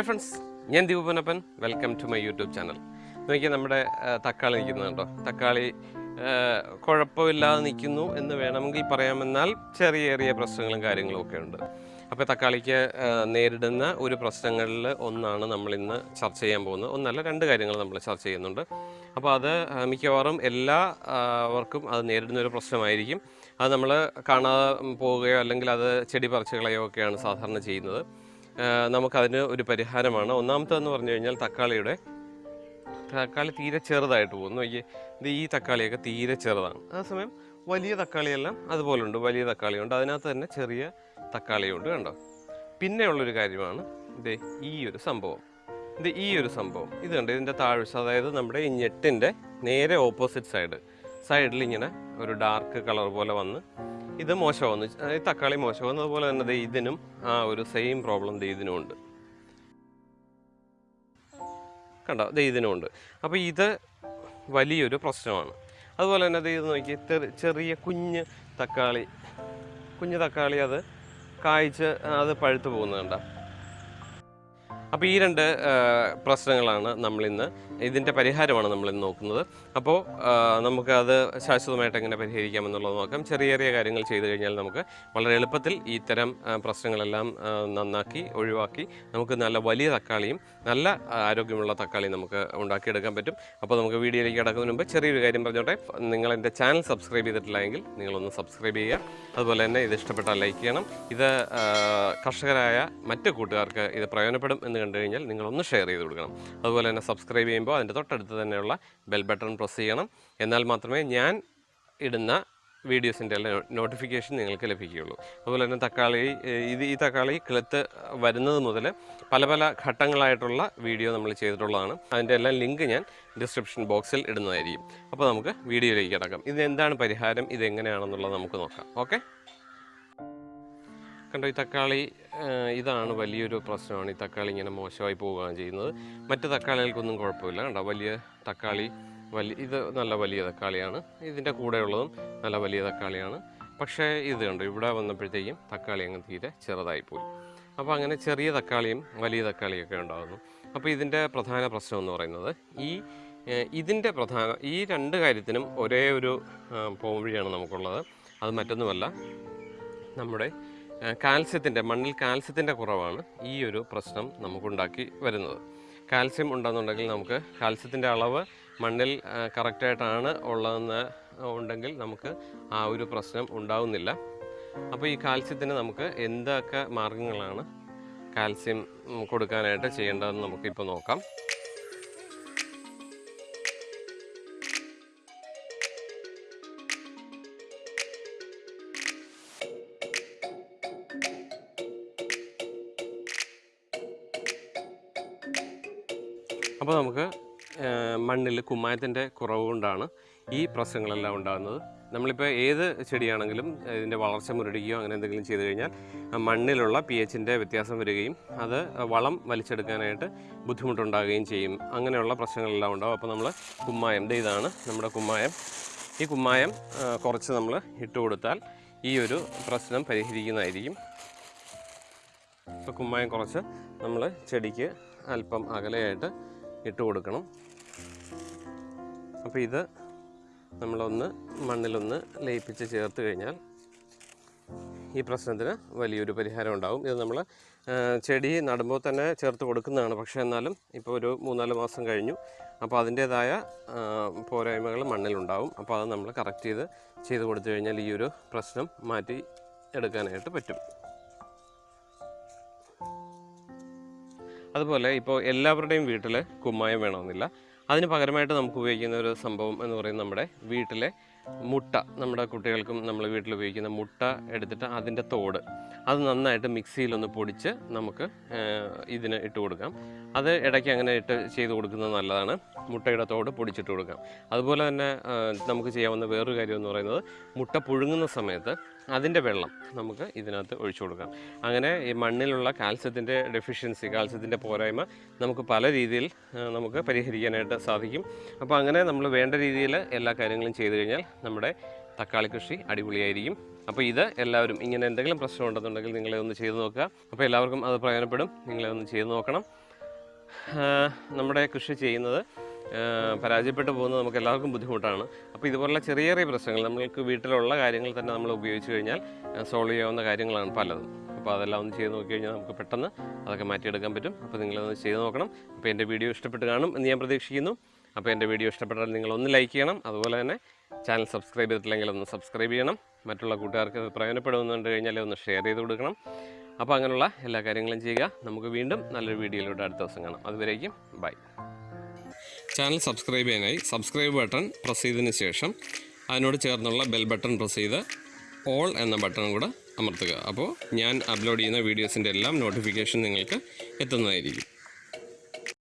Hi friends ഞാൻ Deepanappan welcome to my YouTube channel നോക്കിയാൽ നമ്മുടെ തക്കാളി നിൽക്കുന്നത് കേട്ടോ. തക്കാളി കുഴപ്പമില്ലാതെ നിൽക്കുന്നു എന്ന് വേണമെങ്കിൽ പറയാമെന്നാൽ ചെറിയ ചെറിയ പ്രശ്നങ്ങളും കാര്യങ്ങളും ഒക്കെ ഉണ്ട്. അപ്പോൾ തക്കാളിക്ക് നേരിടുന്ന ഒരു പ്രശ്നങ്ങളിൽ ഒന്നാണ് നമ്മൾ ഇന്ന് ചർച്ച ചെയ്യാൻ പോകുന്നത്. ഒന്നല്ല രണ്ട് കാര്യങ്ങൾ നമ്മൾ ചർച്ച ചെയ്യുന്നുണ്ട്. അപ്പോൾ അത് മിക്കവാറും എല്ലാവർക്കും അത് നേരിടുന്ന ഒരു പ്രശ്നമായിരിക്കും. അത് നമ്മൾ കാണാതെ പോവുകയോ അല്ലെങ്കിൽ അത് ചെടി പറിച്ചുകളയോ ഒക്കെയാണ് സാധാരണ ചെയ്യുന്നത്. നമുക്കതിന് ഒരു പരിഹാരമാണ്. ഒന്നാമത്തെന്ന് പറഞ്ഞു കഴിഞ്ഞാൽ തക്കാളിയുടെ തക്കാളി തീരെ ചെറുതായിട്ട് പോകുന്നു. ഈ ഈ തക്കാളിയൊക്കെ തീരെ ചെറുതാണ്. ആ സമയം വലിയ തക്കാളിയെല്ലാം അതുപോലുണ്ട്. വലിയ തക്കാളിയുണ്ട്. അതിനകത്ത് തന്നെ ചെറിയ തക്കാളിയുണ്ട് കണ്ടോ? പിന്നെയുള്ളൊരു കാര്യമാണ് ഇത് ഈ ഒരു സംഭവം. ഇത് ഈ ഒരു സംഭവം. ഇത് കണ്ട്? ഇതിന്റെ താഴ്ച അതായത് നമ്മുടെ ഈ ഞെട്ടിന്റെ നേരെ ഓപ്പോസിറ്റ് സൈഡ് സൈഡിൽ ഇങ്ങനെ ഒരു ഡാർക്ക് കളർ പോലെ വന്ന് ഇത് മോശമാവുന്നു. ഈ തക്കാളി മോശമാവുന്നു. അതുപോലെ തന്നെ ഇതിനും ആ ഒരു സെയിം പ്രോബ്ലം ഇതിനും ഉണ്ട്. കണ്ടോ? ദേ ഇതിനും ഉണ്ട്. അപ്പോൾ ഇത് വലിയൊരു പ്രശ്നമാണ്. അതുപോലെ തന്നെ ഇത് നോക്കി ചെറിയ കുഞ്ഞ് തക്കാളി. കുഞ്ഞു തക്കാളി അത് കായ്ച്ച് അത് പഴുത്തു പോകുന്നത് കണ്ടോ? അപ്പോൾ ഈ രണ്ട് പ്രശ്നങ്ങളാണ് നമ്മളിന്ന്. ഇതിന്റെ പരിഹാരമാണ് നമ്മളിന്ന് നോക്കുന്നത്. അപ്പോൾ നമുക്ക് നമുക്കത് ശാശ്വതമായിട്ട് എങ്ങനെ പരിഹരിക്കാമെന്നുള്ളത് നോക്കാം. ചെറിയ ചെറിയ കാര്യങ്ങൾ ചെയ്തു കഴിഞ്ഞാൽ നമുക്ക് വളരെ എളുപ്പത്തിൽ ഇത്തരം പ്രശ്നങ്ങളെല്ലാം നന്നാക്കി ഒഴിവാക്കി നമുക്ക് നല്ല വലിയ തക്കാളിയും നല്ല ആരോഗ്യമുള്ള തക്കാളിയും നമുക്ക് ഉണ്ടാക്കിയെടുക്കാൻ പറ്റും. അപ്പോൾ നമുക്ക് വീഡിയോയിലേക്ക് കിടക്കുന്നതിന് മുമ്പ് ചെറിയൊരു കാര്യം പറഞ്ഞോട്ടെ. നിങ്ങൾ എന്റെ ചാനൽ സബ്സ്ക്രൈബ് ചെയ്തിട്ടില്ല എങ്കിൽ നിങ്ങളൊന്ന് സബ്സ്ക്രൈബ് ചെയ്യുക. അതുപോലെ തന്നെ ഇത് ഇഷ്ടപ്പെട്ടാൽ ലൈക്ക് ചെയ്യണം. ഇത് കർഷകരായ മറ്റ് കൂട്ടുകാർക്ക് ഇത് പ്രയോജനപ്പെടും എന്ന് കണ്ടു കഴിഞ്ഞാൽ നിങ്ങളൊന്ന് ഷെയർ ചെയ്ത് കൊടുക്കണം. അതുപോലെ തന്നെ സബ്സ്ക്രൈബ് ചെയ്യുമ്പോൾ അതിന്റെ തൊട്ടടുത്ത് തന്നെയുള്ള ബെൽ ബട്ടൺ പ്രസ് ചെയ്യണം. എന്നാൽ മാത്രമേ ഞാൻ ഇടുന്ന വീഡിയോസിന്റെ എല്ലാം നോട്ടിഫിക്കേഷൻ നിങ്ങൾക്ക് ലഭിക്കുകയുള്ളൂ. അതുപോലെ തന്നെ തക്കാളി ഇത് ഈ തക്കാളി കിളുത്ത് വരുന്നത് മുതൽ പല പല ഘട്ടങ്ങളായിട്ടുള്ള വീഡിയോ നമ്മൾ ചെയ്തിട്ടുള്ളതാണ്. അതിന്റെ എല്ലാം ലിങ്ക് ഞാൻ ഡിസ്ക്രിപ്ഷൻ ബോക്സിൽ ഇടുന്നതായിരിക്കും. അപ്പോൾ നമുക്ക് വീഡിയോയിലേക്ക് കിടക്കാം. ഇത് എന്താണ് പരിഹാരം? ഇതെങ്ങനെയാണെന്നുള്ളത് നമുക്ക് നോക്കാം. ഓക്കെ കണ്ടോ ഈ തക്കാളി ഇതാണ് വലിയൊരു പ്രശ്നമാണ്. ഈ തക്കാളി ഇങ്ങനെ മോശമായി പോവുകയാണ് ചെയ്യുന്നത്. മറ്റ് തക്കാളികൾക്കൊന്നും കുഴപ്പമില്ല. കണ്ടോ വലിയ തക്കാളി വലിയ ഇത് നല്ല വലിയ തക്കാളിയാണ്. ഇതിന്റെ കൂടെയുള്ളതും നല്ല വലിയ തക്കാളിയാണ്. പക്ഷേ ഇത് കണ്ടോ ഇവിടെ വന്നപ്പോഴത്തേക്കും തക്കാളി അങ്ങ് തീരെ ചെറുതായി പോയി. അപ്പോൾ അങ്ങനെ ചെറിയ തക്കാളിയും വലിയ തക്കാളിയൊക്കെ ഉണ്ടാകുന്നു. അപ്പോൾ ഇതിന്റെ പ്രധാന പ്രശ്നം എന്ന് പറയുന്നത് ഈ ഇതിന്റെ പ്രധാന ഈ രണ്ട് കാര്യത്തിനും ഒരേ ഒരു പോംവഴിയാണ് നമുക്കുള്ളത്. അത് മറ്റൊന്നുമല്ല. നമ്മുടെ കാൽസ്യത്തിന്റെ മണ്ണിൽ കാൽസ്യത്തിന്റെ കുറവാണ് ഈ ഒരു പ്രശ്നം നമുക്കുണ്ടാക്കി വരുന്നത്. കാൽസ്യം ഉണ്ടെന്നുണ്ടെങ്കിൽ നമുക്ക് കാൽസ്യത്തിന്റെ അളവ് മണ്ണിൽ കറക്റ്റായിട്ടാണ് ഉള്ളതെന്ന് ഉണ്ടെങ്കിൽ നമുക്ക് ആ ഒരു പ്രശ്നം ഉണ്ടാവുന്നില്ല. അപ്പോൾ ഈ കാൽസ്യത്തിന് നമുക്ക് എന്തൊക്കെ മാർഗങ്ങളാണ് കാൽസ്യം കൊടുക്കാനായിട്ട് ചെയ്യേണ്ടതെന്ന് നമുക്കിപ്പോൾ നോക്കാം. അപ്പോൾ നമുക്ക് മണ്ണിൽ കുമ്മായത്തിന്റെ കുറവ് കൊണ്ടാണ് ഈ പ്രശ്നങ്ങളെല്ലാം ഉണ്ടാകുന്നത്. നമ്മളിപ്പോൾ ഏത് ചെടിയാണെങ്കിലും ഇതിന്റെ വളർച്ച മുരടിക്കുകയോ അങ്ങനെ എന്തെങ്കിലും ചെയ്തു കഴിഞ്ഞാൽ മണ്ണിലുള്ള പി എച്ചിന്റെ വ്യത്യാസം വരികയും അത് വളം വലിച്ചെടുക്കാനായിട്ട് ബുദ്ധിമുട്ടുണ്ടാകുകയും ചെയ്യും. അങ്ങനെയുള്ള പ്രശ്നങ്ങളെല്ലാം ഉണ്ടാകും അപ്പോൾ നമ്മൾ കുമ്മായം ഇതാണ് നമ്മുടെ കുമ്മായം. ഈ കുമ്മായം കുറച്ച് നമ്മൾ ഇട്ട് കൊടുത്താൽ ഈ ഒരു പ്രശ്നം പരിഹരിക്കുന്നതായിരിക്കും. ഇപ്പോൾ കുമ്മായം കുറച്ച് നമ്മൾ ചെടിക്ക് അല്പം അകലെയായിട്ട് ഇട്ട് കൊടുക്കണം. അപ്പോൾ ഇത് നമ്മളൊന്ന് മണ്ണിലൊന്ന് ലയിപ്പിച്ച് ചേർത്ത് കഴിഞ്ഞാൽ ഈ പ്രശ്നത്തിന് വലിയൊരു പരിഹാരം ഉണ്ടാകും ഇത് നമ്മൾ ചെടി നടുമ്പോൾ തന്നെ ചേർത്ത് കൊടുക്കുന്നതാണ്. പക്ഷേ എന്നാലും ഇപ്പോൾ ഒരു മൂന്നാൽ മാസം കഴിഞ്ഞു. അപ്പോൾ അതിന്റേതായ പോരായ്മകൾ മണ്ണിലുണ്ടാവും. അപ്പോൾ അത് നമ്മൾ കറക്റ്റ് ചെയ്ത് ചെയ്ത് കൊടുത്തു കഴിഞ്ഞാൽ ഈ ഒരു പ്രശ്നം മാറ്റി എടുക്കാനായിട്ട് പറ്റും. അതുപോലെ ഇപ്പോൾ എല്ലാവരുടെയും വീട്ടിൽ കുമ്മായം വേണമെന്നില്ല. അതിന് പകരമായിട്ട് നമുക്ക് ഉപയോഗിക്കുന്ന ഒരു സംഭവം എന്ന് പറയുന്നത് നമ്മുടെ വീട്ടിലെ മുട്ട. നമ്മുടെ കുട്ടികൾക്കും നമ്മൾ വീട്ടിൽ ഉപയോഗിക്കുന്ന മുട്ട എടുത്തിട്ട് അതിന്റെ തോട് അത് നന്നായിട്ട് മിക്സിയിലൊന്ന് പൊടിച്ച് നമുക്ക് ഇതിന് ഇട്ട് കൊടുക്കാം. അത് ഇടയ്ക്ക് അങ്ങനെ ഇട്ട് ചെയ്ത് കൊടുക്കുന്നത് നല്ലതാണ്. മുട്ടയുടെ തോട് പൊടിച്ചിട്ട് കൊടുക്കാം. അതുപോലെ തന്നെ നമുക്ക് ചെയ്യാവുന്ന വേറൊരു കാര്യം എന്ന് പറയുന്നത് മുട്ട പുഴുങ്ങുന്ന സമയത്ത് അതിന്റെ വെള്ളം നമുക്ക് ഇതിനകത്ത് ഒഴിച്ചു കൊടുക്കാം. അങ്ങനെ ഈ മണ്ണിലുള്ള കാൽസ്യത്തിന്റെ ഡെഫിഷ്യൻസി കാൽസ്യത്തിന്റെ പോരായ്മ നമുക്ക് പല രീതിയിൽ നമുക്ക് പരിഹരിക്കാനായിട്ട് സാധിക്കും. അപ്പോൾ അങ്ങനെ നമ്മൾ വേണ്ട രീതിയിൽ എല്ലാ കാര്യങ്ങളും ചെയ്തു കഴിഞ്ഞാൽ നമ്മുടെ തക്കാളി കൃഷി അടിപൊളിയായിരിക്കും. അപ്പോൾ ഇത് എല്ലാവരും ഇങ്ങനെ എന്തെങ്കിലും പ്രശ്നം ഉണ്ടെന്നുണ്ടെങ്കിൽ നിങ്ങളെ ഒന്ന് ചെയ്തു നോക്കുക. അപ്പോൾ എല്ലാവർക്കും അത് പ്രയോജനപ്പെടും. നിങ്ങളെ ഒന്ന് ചെയ്തു നോക്കണം. നമ്മുടെ കൃഷി ചെയ്യുന്നത് പരാജയപ്പെട്ടു പോകുന്നത് നമുക്ക് എല്ലാവർക്കും ബുദ്ധിമുട്ടാണ്. അപ്പോൾ ഇതുപോലുള്ള ചെറിയ ചെറിയ പ്രശ്നങ്ങൾ നമ്മൾക്ക് വീട്ടിലുള്ള കാര്യങ്ങൾ തന്നെ നമ്മൾ ഉപയോഗിച്ച് കഴിഞ്ഞാൽ സോൾവ് ചെയ്യാവുന്ന കാര്യങ്ങളാണ് പലതും. അപ്പോൾ അതെല്ലാം ഒന്ന് ചെയ്ത് നോക്കി കഴിഞ്ഞാൽ നമുക്ക് പെട്ടെന്ന് അതൊക്കെ മാറ്റിയെടുക്കാൻ പറ്റും. അപ്പോൾ നിങ്ങളൊന്ന് ചെയ്ത് നോക്കണം. അപ്പോൾ എന്റെ വീഡിയോ ഇഷ്ടപ്പെട്ട് കാണും എന്ന് ഞാൻ പ്രതീക്ഷിക്കുന്നു. അപ്പോൾ എന്റെ വീഡിയോ ഇഷ്ടപ്പെട്ടാൽ നിങ്ങളൊന്ന് ലൈക്ക് ചെയ്യണം. അതുപോലെ തന്നെ ചാനൽ സബ്സ്ക്രൈബ് ചെയ്തിട്ടില്ലെങ്കിൽ ഒന്ന് സബ്സ്ക്രൈബ് ചെയ്യണം. മറ്റുള്ള കൂട്ടുകാർക്ക് പ്രയോജനപ്പെടുമെന്ന് പ്രയോജനപ്പെടുന്നുണ്ട് കഴിഞ്ഞാൽ ഒന്ന് ഷെയർ ചെയ്ത് കൊടുക്കണം. അപ്പോൾ അങ്ങനെയുള്ള എല്ലാ കാര്യങ്ങളും ചെയ്യുക. നമുക്ക് വീണ്ടും നല്ലൊരു വീഡിയോയിലൂടെ അടുത്ത ദിവസം കാണാം. അതുവരേക്കും ബൈ. ചാനൽ സബ്സ്ക്രൈബ് ചെയ്യാനായി സബ്സ്ക്രൈബ് ബട്ടൺ പ്രസ് ചെയ്തതിന് ശേഷം അതിനോട് ചേർന്നുള്ള ബെൽ ബട്ടൺ പ്രസ് ചെയ്ത് ഓൾ എന്ന ബട്ടൺ കൂടെ അമർത്തുക. അപ്പോൾ ഞാൻ അപ്ലോഡ് ചെയ്യുന്ന വീഡിയോസിന്റെ എല്ലാം നോട്ടിഫിക്കേഷൻ നിങ്ങൾക്ക് എത്തുന്നതായിരിക്കും.